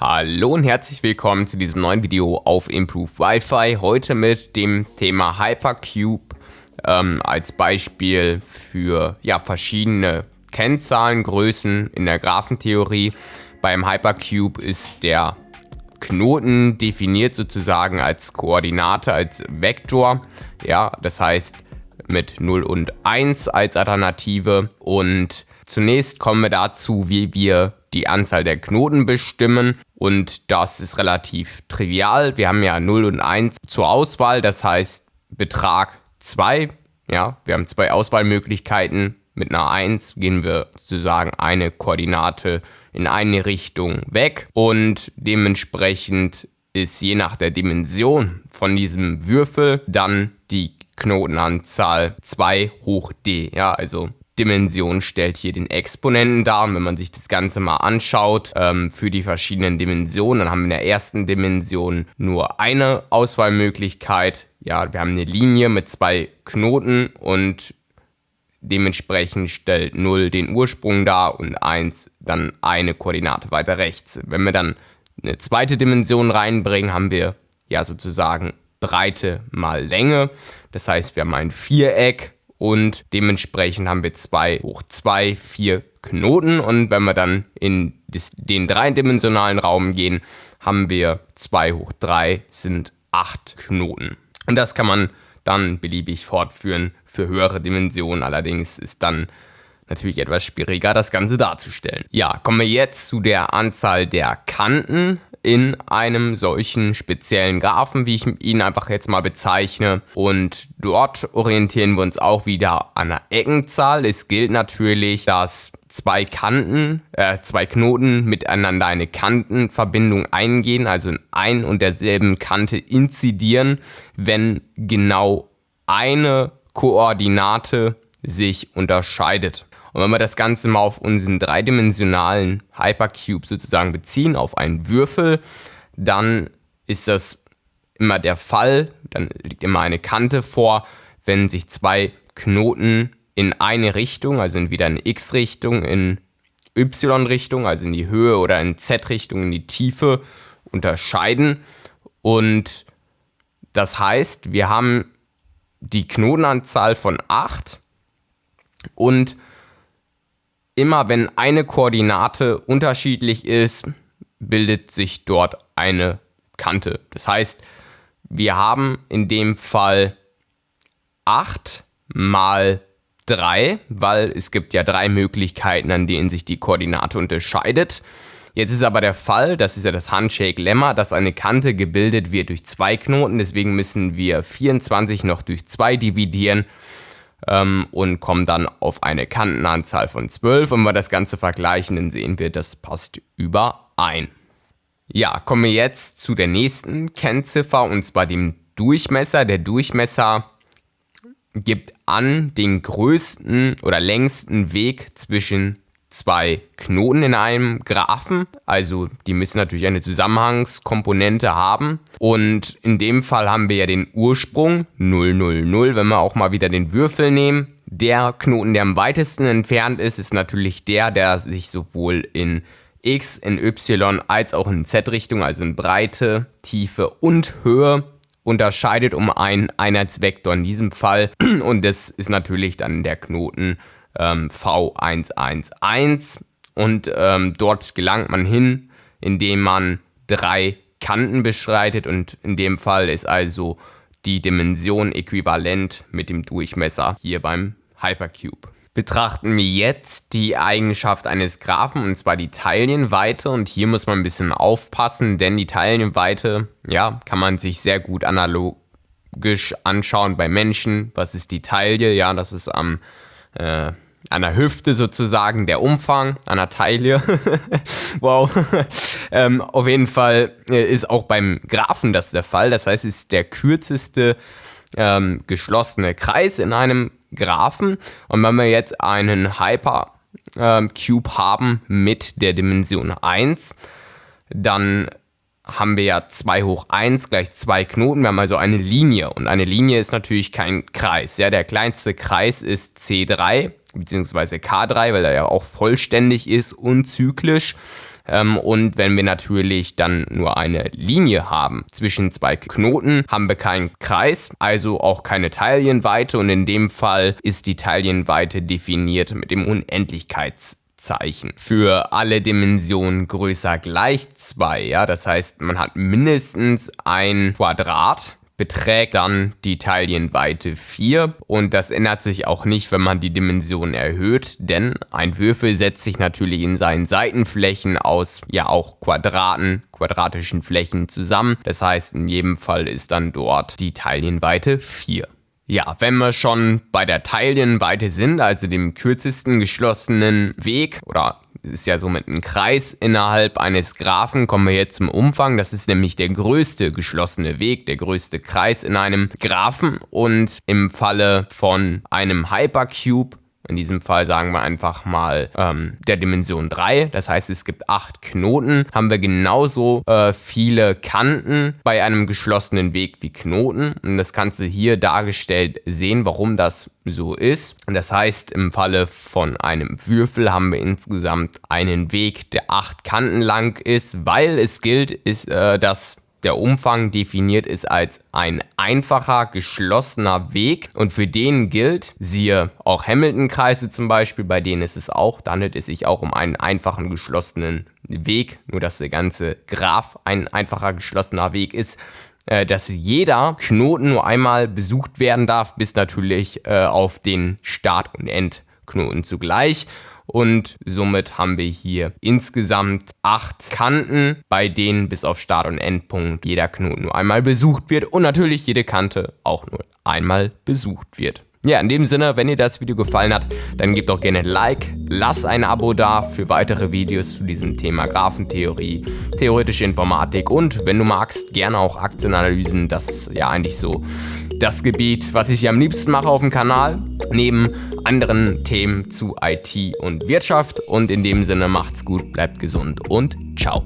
Hallo und herzlich willkommen zu diesem neuen Video auf Improve Wi-Fi. Heute mit dem Thema Hypercube ähm, als Beispiel für ja, verschiedene Kennzahlengrößen in der Graphentheorie. Beim Hypercube ist der Knoten definiert sozusagen als Koordinate, als Vektor. Ja, das heißt mit 0 und 1 als Alternative. Und zunächst kommen wir dazu, wie wir die Anzahl der Knoten bestimmen und das ist relativ trivial. Wir haben ja 0 und 1 zur Auswahl, das heißt Betrag 2. Ja, wir haben zwei Auswahlmöglichkeiten. Mit einer 1 gehen wir sozusagen eine Koordinate in eine Richtung weg und dementsprechend ist je nach der Dimension von diesem Würfel dann die Knotenanzahl 2 hoch d. Ja, also Dimension stellt hier den Exponenten dar. Und wenn man sich das Ganze mal anschaut ähm, für die verschiedenen Dimensionen, dann haben wir in der ersten Dimension nur eine Auswahlmöglichkeit. Ja, wir haben eine Linie mit zwei Knoten und dementsprechend stellt 0 den Ursprung dar und 1 dann eine Koordinate weiter rechts. Wenn wir dann eine zweite Dimension reinbringen, haben wir ja sozusagen Breite mal Länge. Das heißt, wir haben ein Viereck und dementsprechend haben wir 2 hoch 2, 4 Knoten und wenn wir dann in den dreidimensionalen Raum gehen, haben wir 2 hoch 3 sind 8 Knoten. Und das kann man dann beliebig fortführen für höhere Dimensionen, allerdings ist dann natürlich etwas schwieriger, das Ganze darzustellen. Ja, kommen wir jetzt zu der Anzahl der Kanten in einem solchen speziellen Graphen, wie ich ihn einfach jetzt mal bezeichne. Und dort orientieren wir uns auch wieder an der Eckenzahl. Es gilt natürlich, dass zwei Kanten, äh, zwei Knoten miteinander eine Kantenverbindung eingehen, also in ein und derselben Kante inzidieren, wenn genau eine Koordinate sich unterscheidet. Und wenn wir das Ganze mal auf unseren dreidimensionalen Hypercube sozusagen beziehen, auf einen Würfel, dann ist das immer der Fall, dann liegt immer eine Kante vor, wenn sich zwei Knoten in eine Richtung, also entweder in X-Richtung, in Y-Richtung, also in die Höhe oder in Z-Richtung, in die Tiefe unterscheiden. Und das heißt, wir haben die Knotenanzahl von 8 und immer wenn eine Koordinate unterschiedlich ist, bildet sich dort eine Kante. Das heißt, wir haben in dem Fall 8 mal 3, weil es gibt ja drei Möglichkeiten, an denen sich die Koordinate unterscheidet. Jetzt ist aber der Fall, das ist ja das Handshake-Lemma, dass eine Kante gebildet wird durch zwei Knoten. Deswegen müssen wir 24 noch durch 2 dividieren und kommen dann auf eine Kantenanzahl von 12. Und wenn wir das Ganze vergleichen, dann sehen wir, das passt überein. Ja, kommen wir jetzt zu der nächsten Kennziffer und zwar dem Durchmesser. Der Durchmesser gibt an den größten oder längsten Weg zwischen zwei Knoten in einem Graphen. Also die müssen natürlich eine Zusammenhangskomponente haben. Und in dem Fall haben wir ja den Ursprung 0, 0, 0. Wenn wir auch mal wieder den Würfel nehmen. Der Knoten, der am weitesten entfernt ist, ist natürlich der, der sich sowohl in X, in Y als auch in Z-Richtung, also in Breite, Tiefe und Höhe unterscheidet um einen Einheitsvektor in diesem Fall. Und das ist natürlich dann der Knoten ähm, V111 und ähm, dort gelangt man hin, indem man drei Kanten beschreitet und in dem Fall ist also die Dimension äquivalent mit dem Durchmesser hier beim Hypercube. Betrachten wir jetzt die Eigenschaft eines Graphen und zwar die Teilchenweite und hier muss man ein bisschen aufpassen, denn die Teilchenweite, ja, kann man sich sehr gut analogisch anschauen bei Menschen. Was ist die Taille? Ja, das ist am äh, an der Hüfte sozusagen der Umfang, an der Taille. wow. ähm, auf jeden Fall äh, ist auch beim Graphen das der Fall. Das heißt, es ist der kürzeste ähm, geschlossene Kreis in einem Graphen. Und wenn wir jetzt einen Hypercube ähm, haben mit der Dimension 1, dann haben wir ja 2 hoch 1 gleich 2 Knoten. Wir haben also eine Linie und eine Linie ist natürlich kein Kreis. Ja, der kleinste Kreis ist C3 bzw. K3, weil er ja auch vollständig ist und zyklisch. Ähm, und wenn wir natürlich dann nur eine Linie haben zwischen zwei Knoten, haben wir keinen Kreis, also auch keine Teilchenweite und in dem Fall ist die Teilchenweite definiert mit dem Unendlichkeits Zeichen für alle Dimensionen größer gleich 2. Ja? Das heißt, man hat mindestens ein Quadrat beträgt dann die Teilchenweite 4 und das ändert sich auch nicht, wenn man die Dimension erhöht, denn ein Würfel setzt sich natürlich in seinen Seitenflächen aus ja auch Quadraten, quadratischen Flächen zusammen. Das heißt, in jedem Fall ist dann dort die Teilchenweite 4. Ja, wenn wir schon bei der Teilchenweite sind, also dem kürzesten geschlossenen Weg oder ist ja somit ein Kreis innerhalb eines Graphen, kommen wir jetzt zum Umfang. Das ist nämlich der größte geschlossene Weg, der größte Kreis in einem Graphen und im Falle von einem Hypercube in diesem Fall sagen wir einfach mal ähm, der Dimension 3. Das heißt, es gibt 8 Knoten. Haben wir genauso äh, viele Kanten bei einem geschlossenen Weg wie Knoten. Und das kannst du hier dargestellt sehen, warum das so ist. Und das heißt, im Falle von einem Würfel haben wir insgesamt einen Weg, der 8 Kanten lang ist, weil es gilt, ist, äh, dass der Umfang definiert ist als ein einfacher, geschlossener Weg. Und für den gilt, siehe auch Hamilton-Kreise zum Beispiel, bei denen ist es auch, da handelt es sich auch um einen einfachen, geschlossenen Weg, nur dass der ganze Graph ein einfacher, geschlossener Weg ist äh, dass jeder Knoten nur einmal besucht werden darf, bis natürlich äh, auf den Start- und Endknoten zugleich und somit haben wir hier insgesamt acht Kanten, bei denen bis auf Start- und Endpunkt jeder Knoten nur einmal besucht wird und natürlich jede Kante auch nur einmal besucht wird. Ja, in dem Sinne, wenn dir das Video gefallen hat, dann gib doch gerne ein Like, lass ein Abo da für weitere Videos zu diesem Thema Graphentheorie, theoretische Informatik und wenn du magst, gerne auch Aktienanalysen. Das ist ja eigentlich so das Gebiet, was ich am liebsten mache auf dem Kanal, neben anderen Themen zu IT und Wirtschaft. Und in dem Sinne macht's gut, bleibt gesund und ciao.